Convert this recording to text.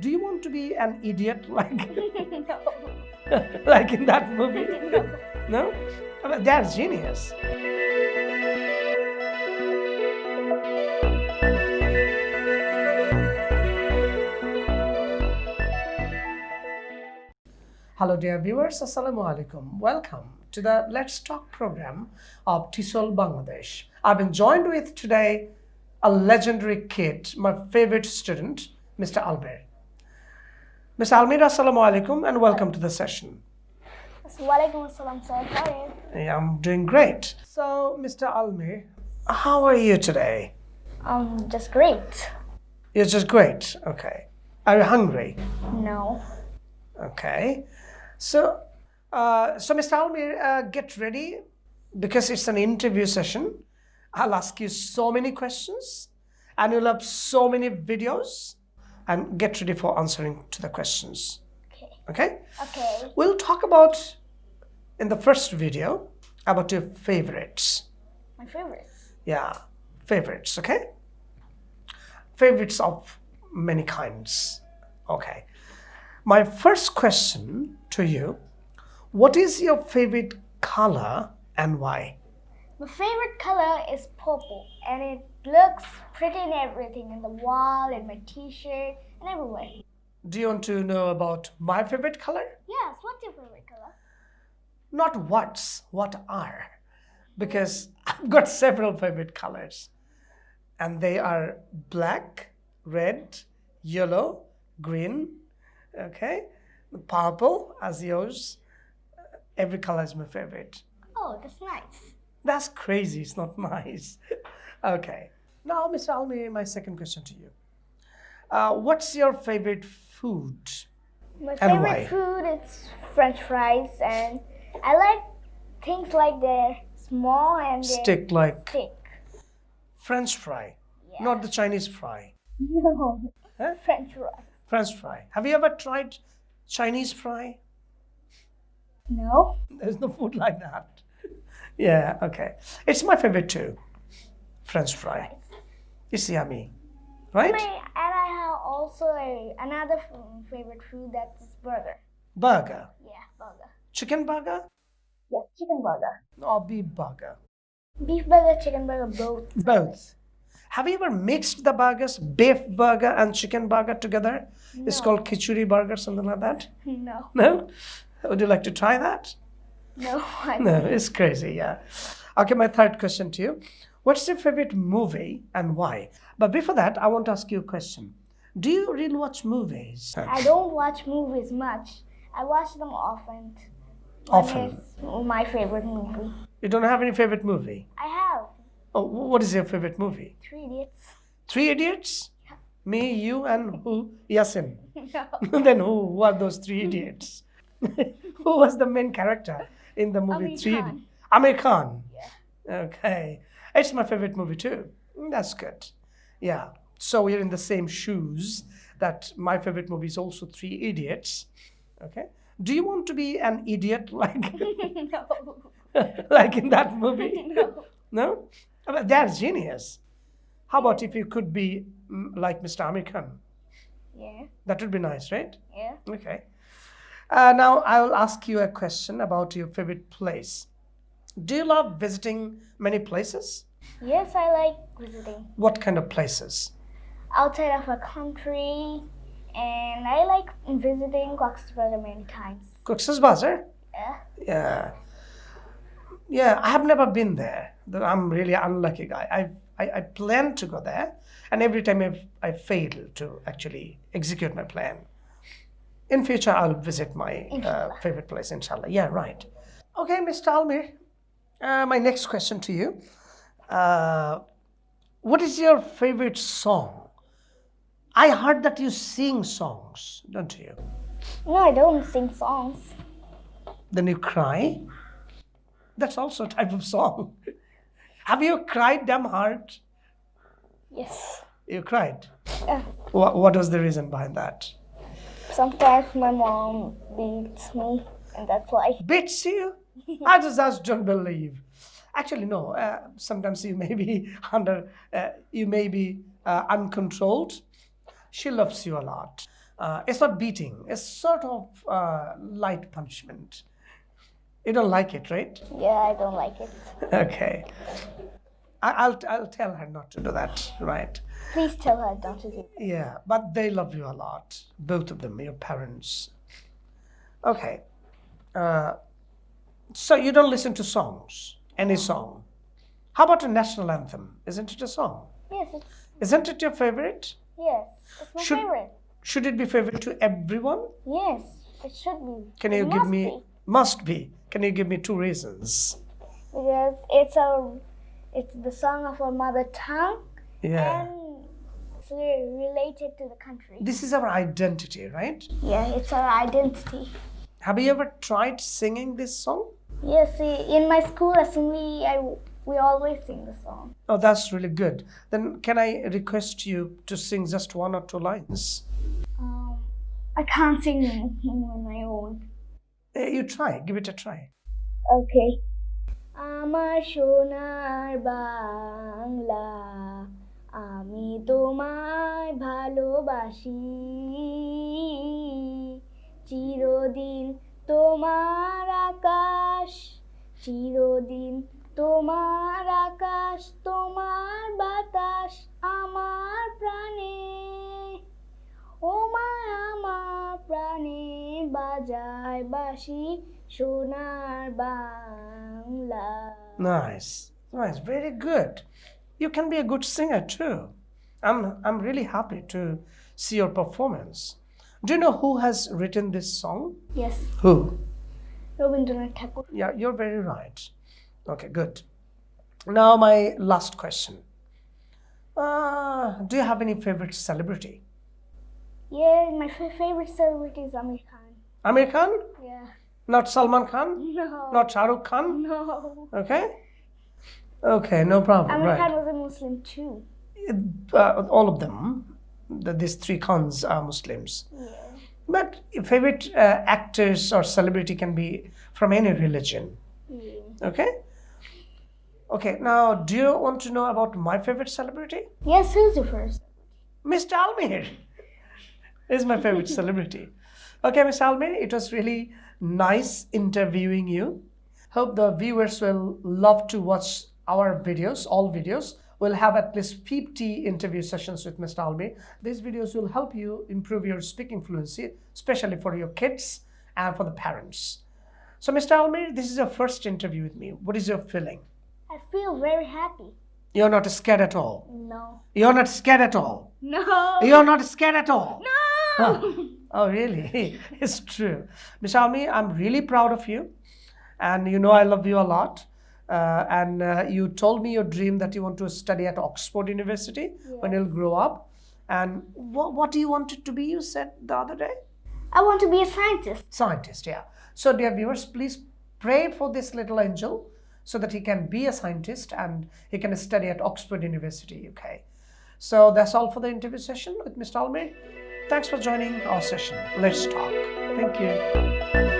Do you want to be an idiot like like in that movie? no. No? That's genius. Hello dear viewers, Assalamu alaikum. Welcome to the Let's Talk program of TESOL Bangladesh. I've been joined with today a legendary kid, my favorite student, Mr. Almir. Mr. Almir, Assalamu alaikum and welcome to the session. Walaikum assalam, sir. How are you? Yeah, I'm doing great. So, Mr. Almir, how are you today? Um, just great. You're just great. Okay. Are you hungry? No. Okay. So, uh, so Mr. Almir, uh, get ready because it's an interview session. I'll ask you so many questions and you'll have so many videos and get ready for answering to the questions. Okay. Okay? Okay. We'll talk about in the first video about your favorites. My favorites. Yeah, favorites, okay? Favorites of many kinds. Okay. My first question to you What is your favorite color and why? My favorite color is purple, and it looks pretty in everything in the wall, in my T-shirt, and everywhere. Do you want to know about my favorite color? Yes. What's your favorite color? Not what's, what are. Because I've got several favorite colors. And they are black, red, yellow, green, okay, purple as yours. Every color is my favorite. Oh, that's nice. That's crazy. It's not nice. okay. Now, Mr. Almir, my second question to you. Uh, what's your favorite food? My favorite why? food is French fries, and I like things like they're small and Stick like thick. French fry, Yeah. not the Chinese fry. No. Huh? French fry. French fry. Have you ever tried Chinese fry? No. There's no food like that. Yeah, okay. It's my favorite too. French fry. It's yummy, right? My, and I have also a, another favorite food that's burger. Burger. Yeah, burger. Chicken burger Yes, chicken burger. or beef burger? Beef burger, chicken burger, both. Both. Have you ever mixed the burgers, beef burger and chicken burger together? No. It's called khichuri burger, something like that. No. No? Would you like to try that? No. I No, it's crazy, yeah. Okay, my third question to you. What's your favorite movie and why? But before that, I want to ask you a question. Do you really watch movies? I don't watch movies much. I watch them often. Often. One my favorite movie. You don't have any favorite movie? I have Oh, what is your favorite movie? Three Idiots. Three Idiots? Me, you, and who? Yasin. no. then who? Who are those three idiots? who was the main character in the movie Aamir Three? Khan. Aamir Khan. Yeah. Okay. It's my favorite movie too. Mm, That's good. Yeah. So we're in the same shoes that my favorite movie is also Three Idiots. Okay. Do you want to be an idiot like no. like in that movie? No. No? That's genius. How about if you could be mm, like Mr. Aamir Khan? Yeah. That would be nice, right? Yeah. Okay. Uh, now I will ask you a question about your favorite place. Do you love visiting many places? Yes, I like visiting What kind of places? outside of a country, and I like visiting Cox's Bazar many times. Cox's Bazar? Yeah. Yeah. Yeah, I have never been there. I'm really unlucky guy. I, I, I plan to go there, and every time I've, I fail to actually execute my plan. In future, I'll visit my uh, favorite place, inshallah. Yeah, right. Okay, Mr. Almir, uh, my next question to you. Uh, what is your favorite song? I heard that you sing songs, don't you? No, I don't sing songs. Then you cry. That's also a type of song. Have you cried damn hard? Yes. You cried. Yeah. What, what was the reason behind that? Sometimes my mom beats me, and that's why. Beats you? I just, just don't believe. Actually, no. Uh, sometimes you may be under, uh, you may be uh, uncontrolled. She loves you a lot. Uh, it's not beating. It's sort of uh, light punishment. You don't like it, right? Yeah, I don't like it. Okay. I, I'll I'll tell her not to do that, right? Please tell her not to do that. Yeah, but they love you a lot, both of them, your parents. Okay. Uh, so you don't listen to songs, any song. How about a national anthem? Isn't it a song? Yes, it's Isn't it your favorite? yes, it's my Should- favorite. Should it be favorite to everyone? Yes, it should be. Can It you give must me? be, Must be. Can you give me two reasons? because it's our it's the song of our mother tongue Yeah. and it's re- related to the country. This is our identity, right? Yeah, it's our identity. Have you ever tried singing this song? Yes, in my school assembly, I we always sing the song. Oh, that's really good. Then can I request you to sing just one or two lines? Um, I can't sing on my own. Eh, You try. Give it a try. Okay. আমার সোনার বাংলা, আমি তোমায় ভালোবাসি। চিরদিন তোমার আকাশ, চিরদিন তোমার আকাশ, তোমার বাতাস আমার প্রাণে। ও মা, আমার প্রাণে বাজায় বাসি সোনার Bangla. Bangla. Nice. Nice. Very good. You can be a good singer too. I'm, I'm really happy to see your performance. Do you know who has written this song? Yes. Who? Rabindranath Tagore. Yeah, you're very right. Okay, good. Now my last question. Uh, do you have any favorite celebrity? Yeah, my favorite celebrity is Aamir Khan. Aamir Khan? Yeah. Not Salman Khan? No. Not Shah Rukh Khan? No. Okay. Okay, no problem. Aamir right. Khan was a Muslim too. uh, all of them, the, these three Khans are Muslims. Yeah. But favorite uh, actors or celebrity can be from any religion. yeah. Okay? Okay, now do you want to know about my favorite celebrity? Yes, who's the first? Mr. Almir is my favorite celebrity. Okay, Mr. Almir, it was really nice interviewing you. Hope the viewers will love to watch our videos, all videos. We'll have at least 50 interview sessions with Mr. Almir. These videos will help you improve your speaking fluency, especially for your kids and for the parents. So, Mr. Almir, this is your first interview with me. What is your feeling? I feel very happy. You're not scared at all. No. You're not scared at all. No. You're not scared at all. No. Oh, really? it's true. Miss Almir, I'm really proud of you. And you know, I love you a lot. Uh, and uh, you told me your dream that you want to study at Oxford University when you'll grow up. And what, what do you want it to be? You said the other day? I want to be a scientist. Scientist, yeah. So, dear viewers, please pray for this little angel so that he can be a scientist and he can study at Oxford University, UK. So, that's all for the interview session with Mr. Almir. Thanks for joining our session. Let's talk. Thank you.